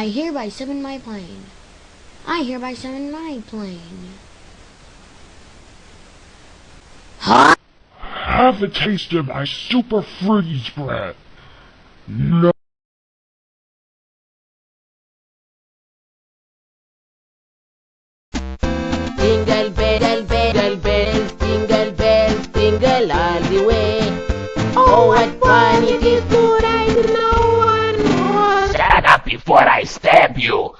I hereby summon my plane. I hereby summon my plane. Have a taste of my super freeze breath. No. Jingle bell, bell, bells, jingle bells, jingle all the way. Oh, what fun it is to ride in a one-horse Shut up before I stab you!